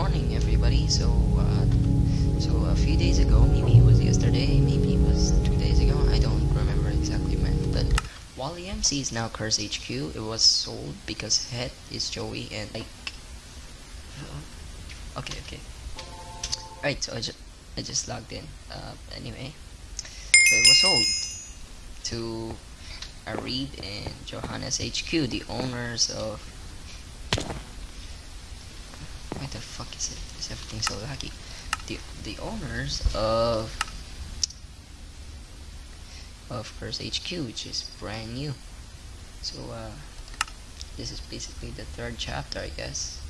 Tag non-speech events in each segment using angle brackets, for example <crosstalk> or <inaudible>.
morning, everybody. So, uh, so a few days ago, maybe it was yesterday, maybe it was two days ago. I don't remember exactly when. But Wally MC is now Curse HQ. It was sold because Head is Joey and like. Okay, okay. Right. So I just I just logged in. Uh, anyway, so it was sold to Arib and Johannes HQ, the owners of everything so laggy? The the owners of of Curse HQ, which is brand new. So uh, this is basically the third chapter, I guess.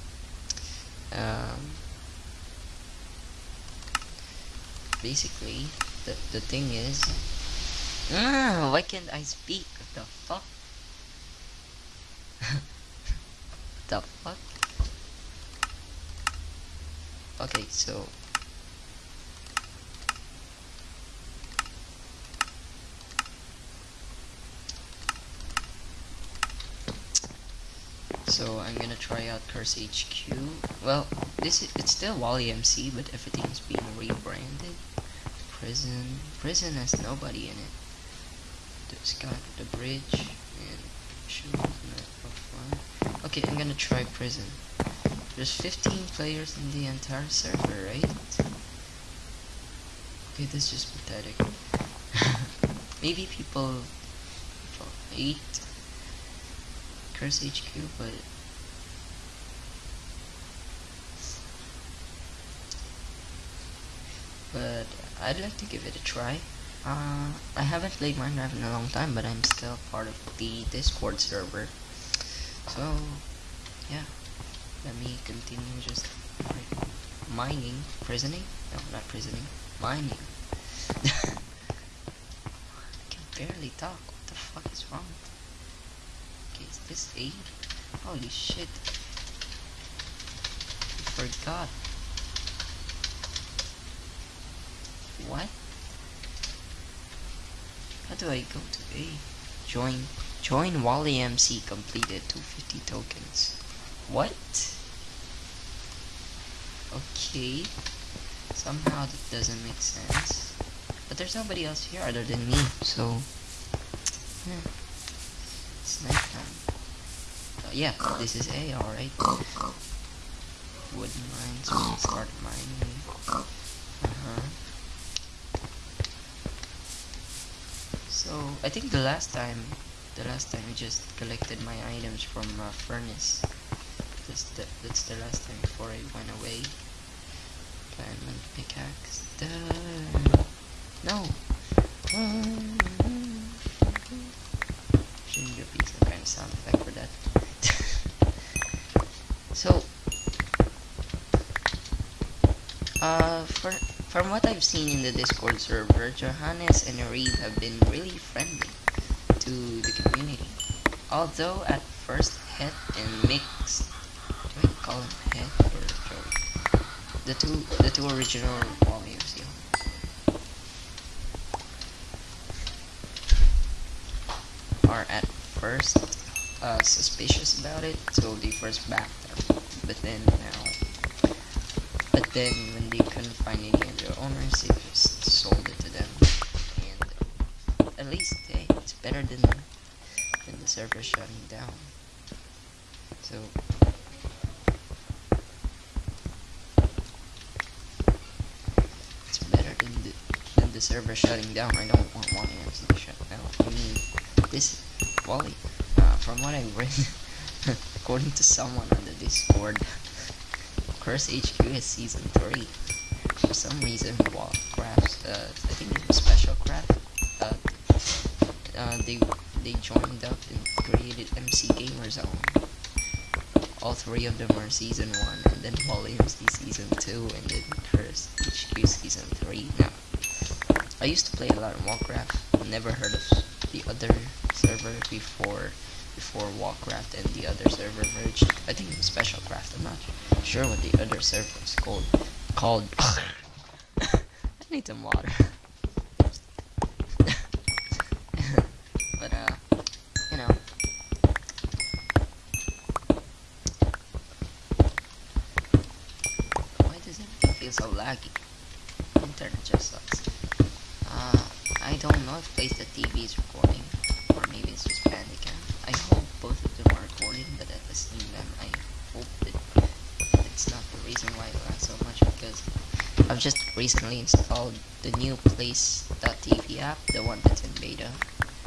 Um, basically, the the thing is, ah, why can't I speak? What the fuck? <laughs> What the fuck? Okay, so So I'm gonna try out Curse HQ. Well, this is, it's still Wally MC, but everything's being rebranded. Prison, prison has nobody in it. There's got the bridge and. Okay, I'm gonna try prison. There's 15 players in the entire server, right? Okay, this is just pathetic. <laughs> Maybe people, people hate Curse HQ, but but I'd like to give it a try. Uh, I haven't played Minecraft in a long time, but I'm still part of the Discord server. So, yeah. Let me continue just mining, prisoning? No, not prisoning. Mining. <laughs> I can barely talk. What the fuck is wrong? Okay, is this A? Holy shit. I forgot. What? How do I go to A? Join join Wally MC completed 250 tokens. What? Okay. Somehow that doesn't make sense. But there's nobody else here other than me, so yeah. It's nighttime. Oh, yeah, this is A, alright. Wooden mines, we start mining. Uh-huh. So, I think the last time, the last time we just collected my items from uh, furnace. That's the, that's the last time before I went away. Diamond pickaxe. Duh. No. Shouldn't give me some kind of sound effect for that. <laughs> so, uh, for from what I've seen in the Discord server, Johannes and Arib have been really friendly to the community. Although at first Het and Mix him Het or? The two the two original volumes, yeah. Are at first uh, suspicious about it, so they first backed them. But then now but then when they couldn't find any of their owners, they just sold it to them. And at least hey, it's better than than the server shutting down. So it's better than the than the server shutting down. I don't want one MC to shut down. I mean this Wally, uh, from what I read <laughs> according to someone on the Discord Curse HQ is season 3. For some reason, Warcraft, uh, I think it was Special Craft, uh, uh, they, they joined up and created MC Gamer Zone. All three of them are season 1, and then Wally MC season 2, and then Curse HQ season 3. Now, I used to play a lot of Warcraft, never heard of the other server before before Warcraft and the other server merged. I think it was Special Craft, I'm not sure what the other server was called. Called. <laughs> I need some water. but, uh, you know. feels so laggy. Internet just sucks. Uh, I don't know if place the TV is recording, or maybe it's just Bandicam. I hope both of them are recording, but at the same time, I hope that it's not the reason why it lags so much because I've just recently installed the new Plays.tv app, the one that's in beta.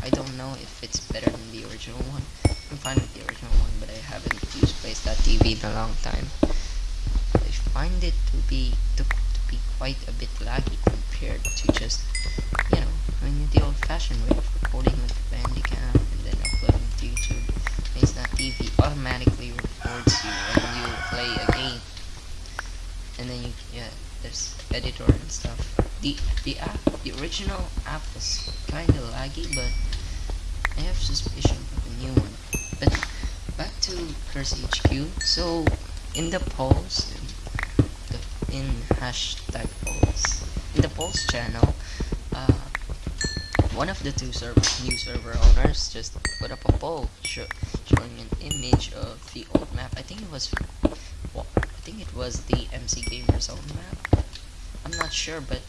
I don't know if it's better than the original one. I'm fine with the original one, but I haven't used Plays.tv in a long time. I find it to be to, to be quite a bit laggy compared to just you know, I mean the old-fashioned way of recording with Bandicam and then uploading to YouTube. Plays.tv automatically records you when you play a game, and then you yeah, there's editor and stuff. The the app, the original app was kind of laggy, but I have suspicion of the new one. But back to Curse HQ. So in the polls, in, the, in hashtag polls, in the polls channel, one of the two server, new server owners just put up a poll show, showing an image of the old map. I think it was, well, I think it was the MC Gamer's Zone map. I'm not sure, but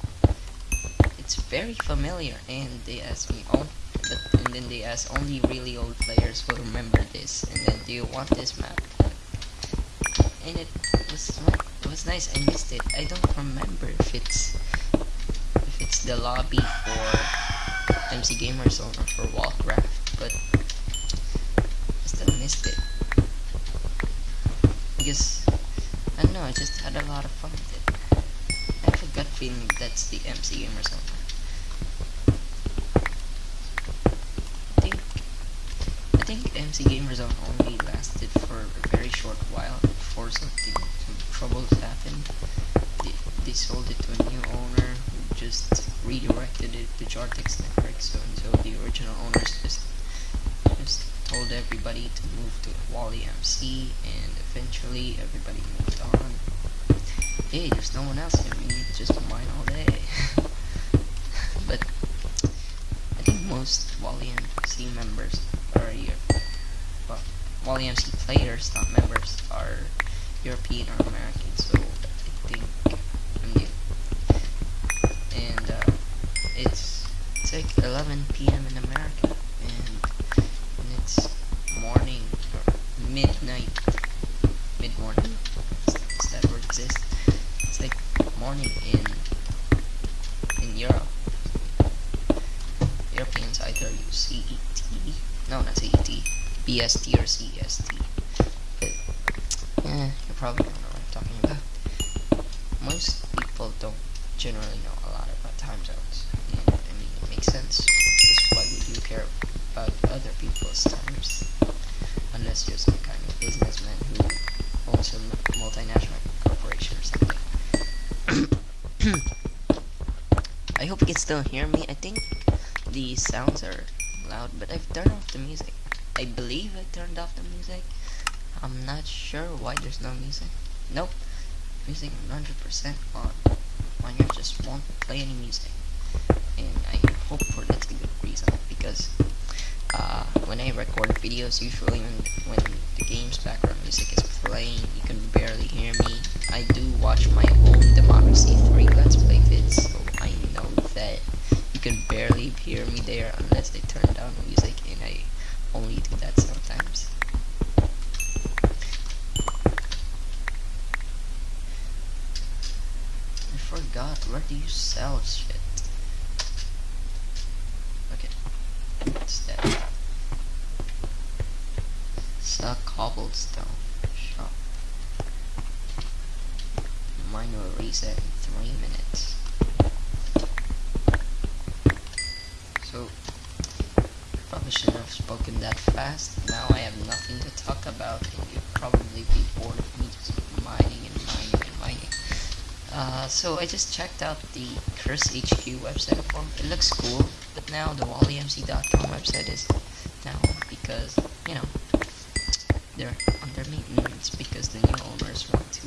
it's very familiar. And they asked me, oh, but and then they asked only really old players will remember this and then do you want this map and it was it was nice I missed it I don't remember if it's if it's the lobby for MC Gamer Zone or for Warcraft but I still missed it because I don't know I just had a lot of fun with it. I have a gut feeling that's the MC Gamer Zone think MC Gamer Zone only lasted for a very short while before something, some troubles happened. They, they sold it to a new owner who just redirected it to Jartex Network, so until the original owners just just told everybody to Wally MC, and eventually everybody moved on. Hey, there's no one else here, we just mine all day. <laughs> but I think most Wally MC members are here. Well, while EMC players, not members, are European or American, so I think I'm new. And uh, it's it's like 11 p.m. in America, and, and it's morning or midnight, mid morning. Does that word exist? It's like morning in in Europe. Europeans either use CET no, not CET. BST or CST. But, eh, you probably don't know what I'm talking about. Most people don't generally know a lot about time zones. And, I mean, it makes sense. Because why would you care about other people's times? Unless you're some kind of businessman who owns a multinational corporation or something. I hope you can still hear me. I think the sounds are loud, but I've turned off the music. I believe I turned off the music. I'm not sure why there's no music. Nope. Music 100% on. Mine just won't play any music. And I hope for that's the good reason because uh, when I record videos, usually when, when the game's background music is playing, you can barely hear me. I do watch my own Democracy barely hear me there unless they turn down music and I only do that sometimes. I forgot, where do you sell shit? Okay, it's that. Sell cobblestone shop. Mine will reset in three minutes. About, you'd probably be bored of me just mining and mining and mining. Uh, so I just checked out the Curse HQ website form. It looks cool, but now the WallyMC.com website is down because, you know, they're under maintenance because the new owners want to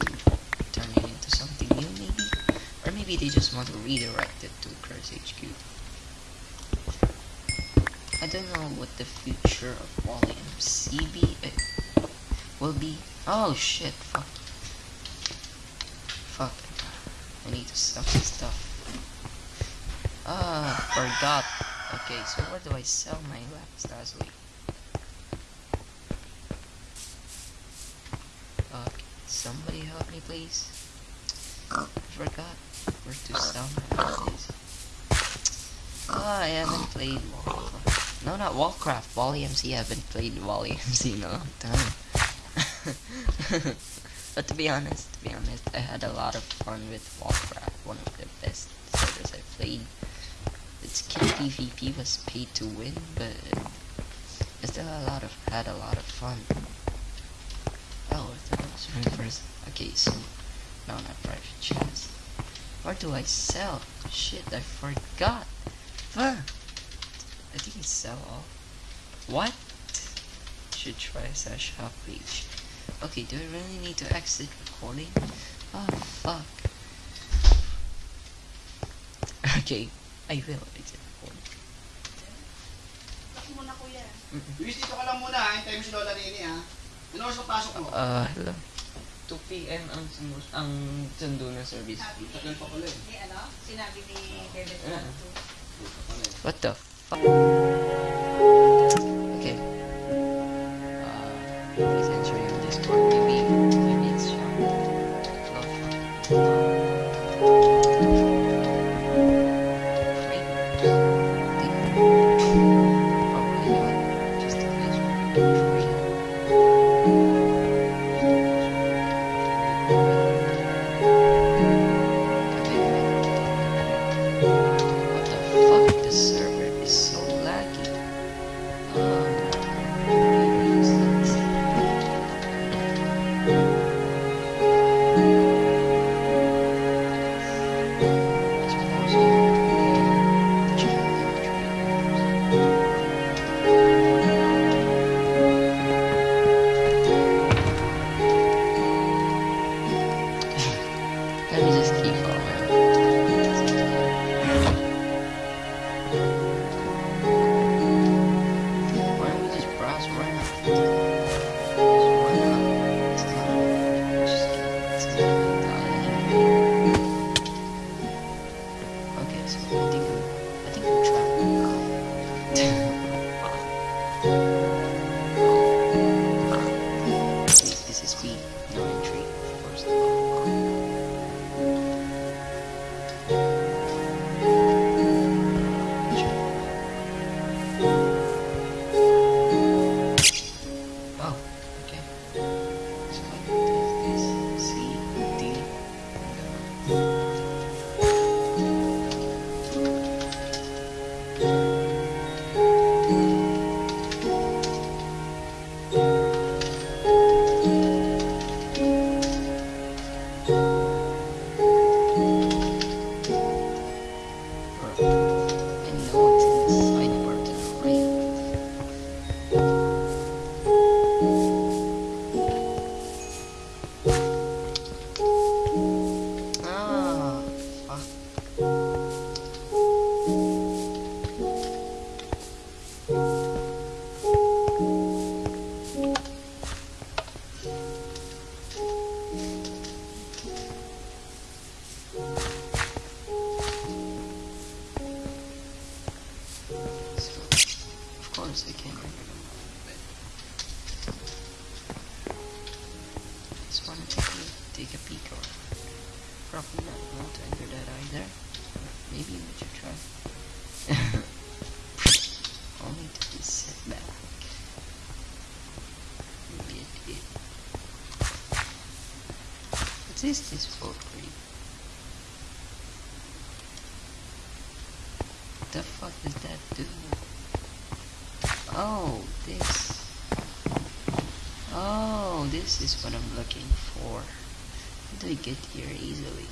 turn it into something new, maybe? Or maybe they just want to redirect it to Curse HQ. I don't know what the future of Wally MCB uh, will be. Oh shit, fuck. Fuck. I need to sell this stuff. Ah, forgot. Okay, so where do I sell my lapis lazuli? Uh, somebody help me, please. I forgot where to sell my lapis. Ah, I haven't played Warcraft. No, not Warcraft. Wally MC. I haven't played Wally MC in a long time. <laughs> but to be honest, to be honest, I had a lot of fun with Warcraft. One of the best servers I played. Its kid PvP was paid to win, but I still had a lot of had a lot of fun. Oh, that was reverse. Okay, so no, not private chest. Where do I sell? Shit, I forgot. Fuck. I think I sell all. What? Should try a shop page. Okay, do I really need to exit recording? Oh, fuck. <laughs> Okay, I will exit recording. Tapos muna kuya. Luis, dito ka lang muna ha. Hintayin mo si Lola Nini ha. Ano oras papasok mo? Uh, hello. 2 p.m. ang sumus ang sundo na service. Tagal pa pala eh. Ano? Sinabi ni Bebe Ah. Santo. Tagal pa pala eh. What the fuck? What is this for? What the fuck does that do? Oh, this. Oh, this is what I'm looking for. How do I get here easily?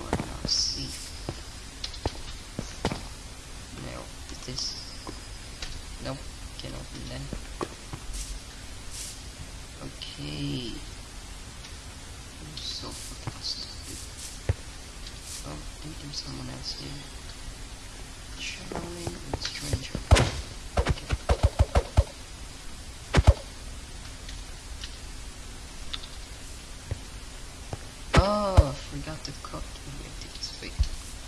Or not see. No, is this? Nope, can't open that. Okay. I'm so fucking stupid. Oh, I think there's someone else here. Charming and stranger. Okay. forgot to cook ingredients.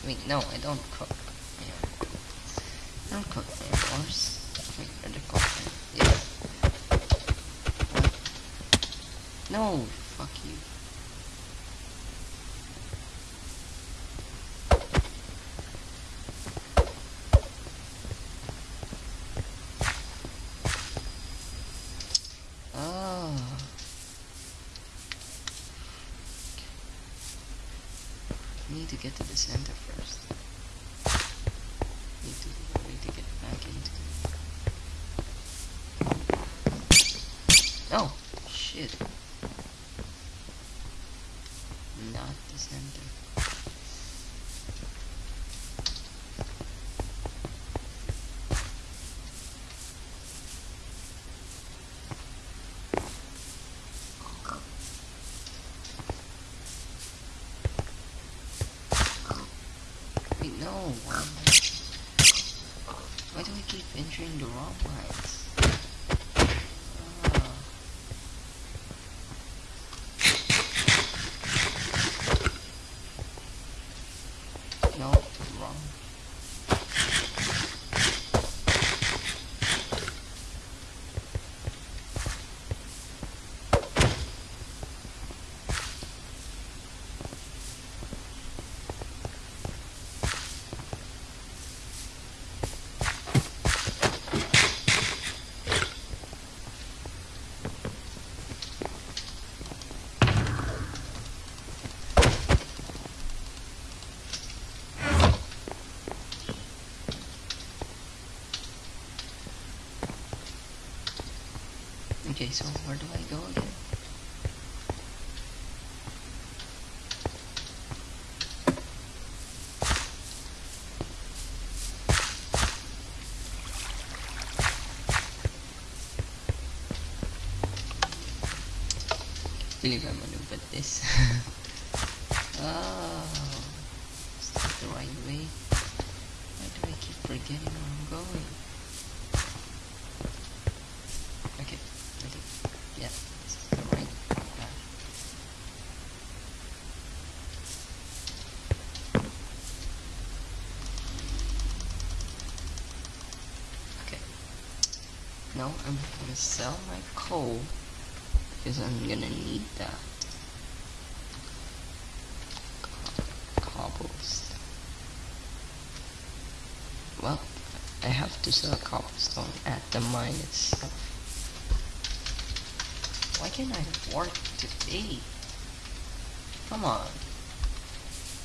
Wait, no, I don't cook. Yeah. I don't cook anymores. Wait, are they cooked? Yeah. What? No, fuck you. Oh. Need to get to the center first. Need to need to get back into. Oh shit! Not the center. Wait, no. Why, am I- why do I keep entering the wrong lines? Ah. No, wrong. Okay, so where do I go again? believe I'm gonna put this. oh, is that the right way? Why do I keep forgetting where I'm going? Okay, okay, yeah, this is the right path. Okay. Now I'm gonna sell my coal because I'm gonna need that. Well, I have to sell a cobblestone at the mine itself. Why can't I work today? Come on.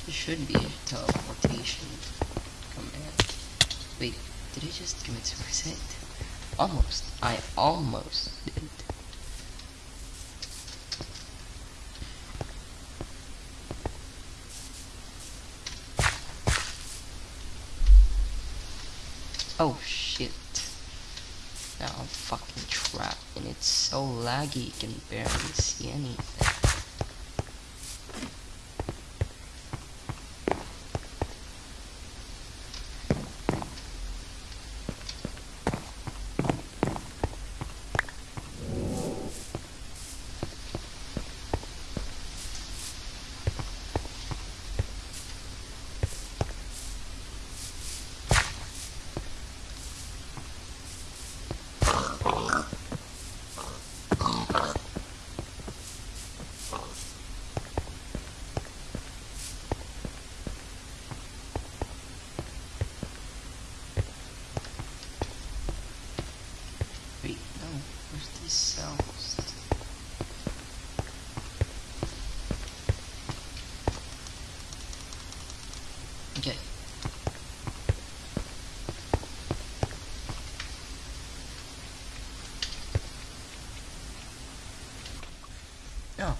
There should be a teleportation command. Wait, did I just commit suicide? Almost. I almost did. Oh shit. Now I'm fucking trapped and it's so laggy you can barely see anything. Wait, no, where's these cells? Okay. Oh.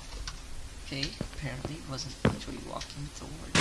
Apparently wasn't actually walking towards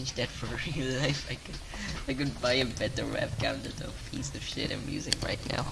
exchange that for <laughs> real life, I could I could buy a better webcam than the piece of shit I'm using right now.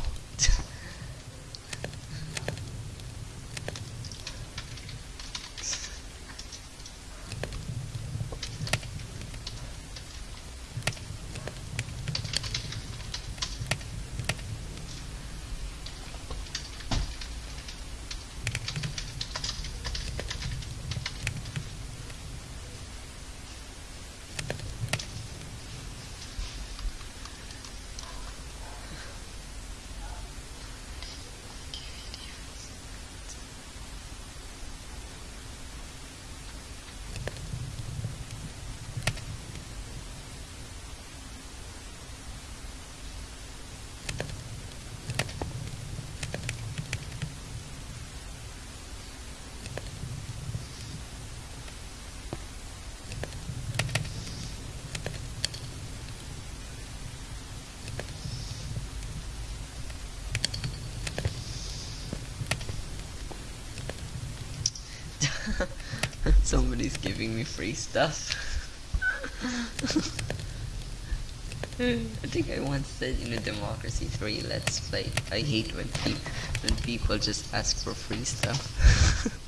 <laughs> Somebody's giving me free stuff. <laughs> I think I once said in a Democracy 3 Let's Play, I hate when, pe- when people just ask for free stuff.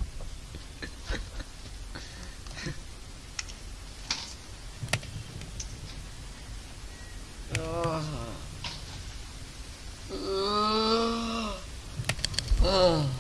<laughs> oh. Oh. Oh.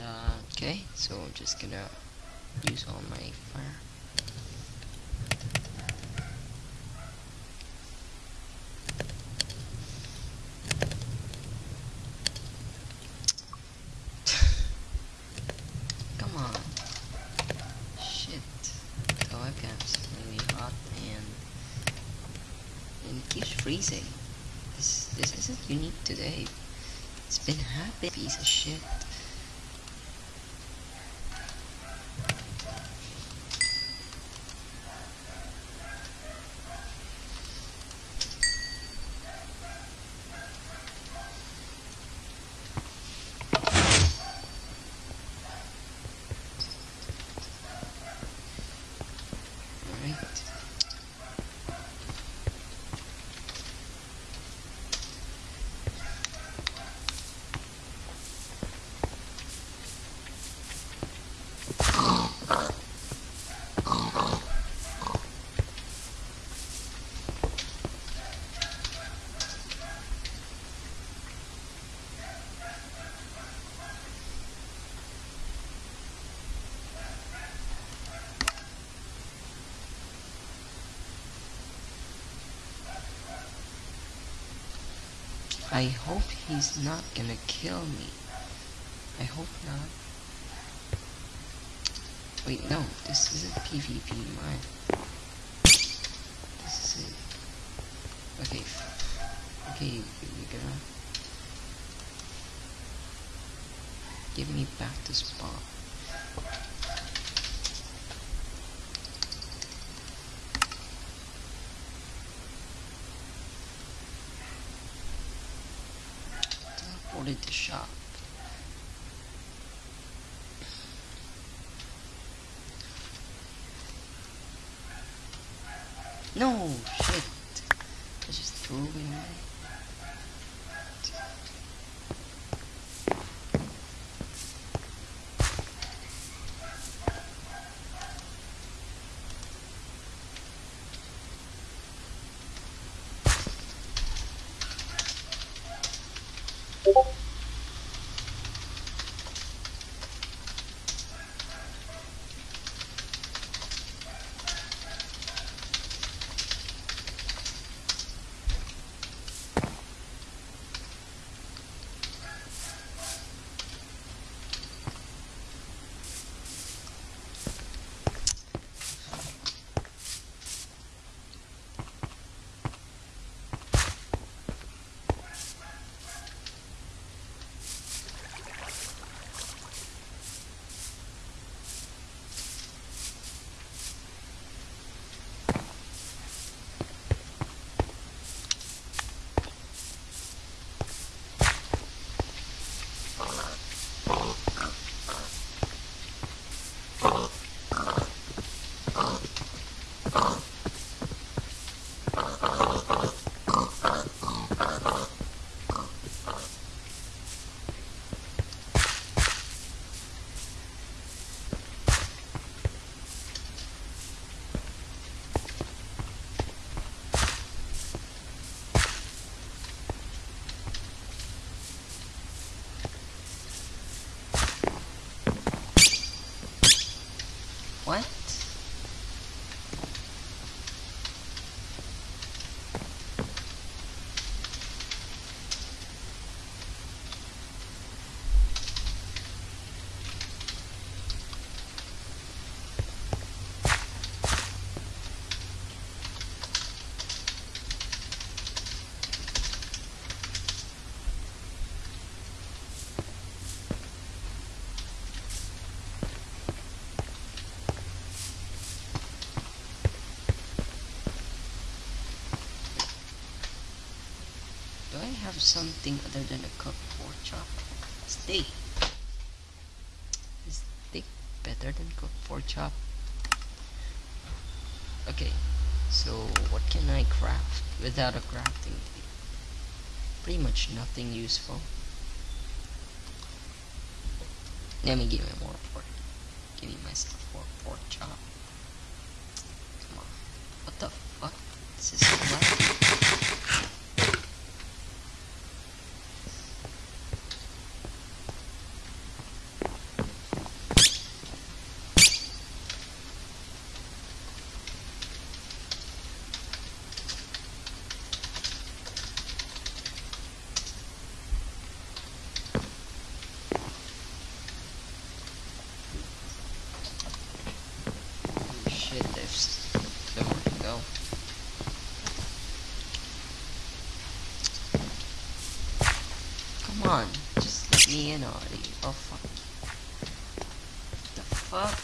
Uh, okay, so I'm just gonna use all my fire. <sighs> Come on. Shit. The webcam's really hot and and it keeps freezing. This this isn't unique today. It's been happening, piece of shit. Alright. I hope he's not gonna kill me. I hope not. Wait, no, this isn't PvP mine. This is it. Okay, okay, you're gonna give me back the spawn. shop. No, shit. I just threw it away. Have something other than a cooked pork chop? Steak. Is steak better than cooked pork chop? Okay, so what can I craft without a crafting table? Pretty much nothing useful. Let me give me more pork. Give me myself more pork chop. Come on. What the fuck? This is so loud. Oh shit, there's somewhere to go. Come on, just let me in already. Oh fuck. The fuck?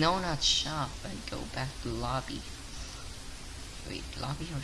no, not shop, but go back to lobby. Wait, lobby or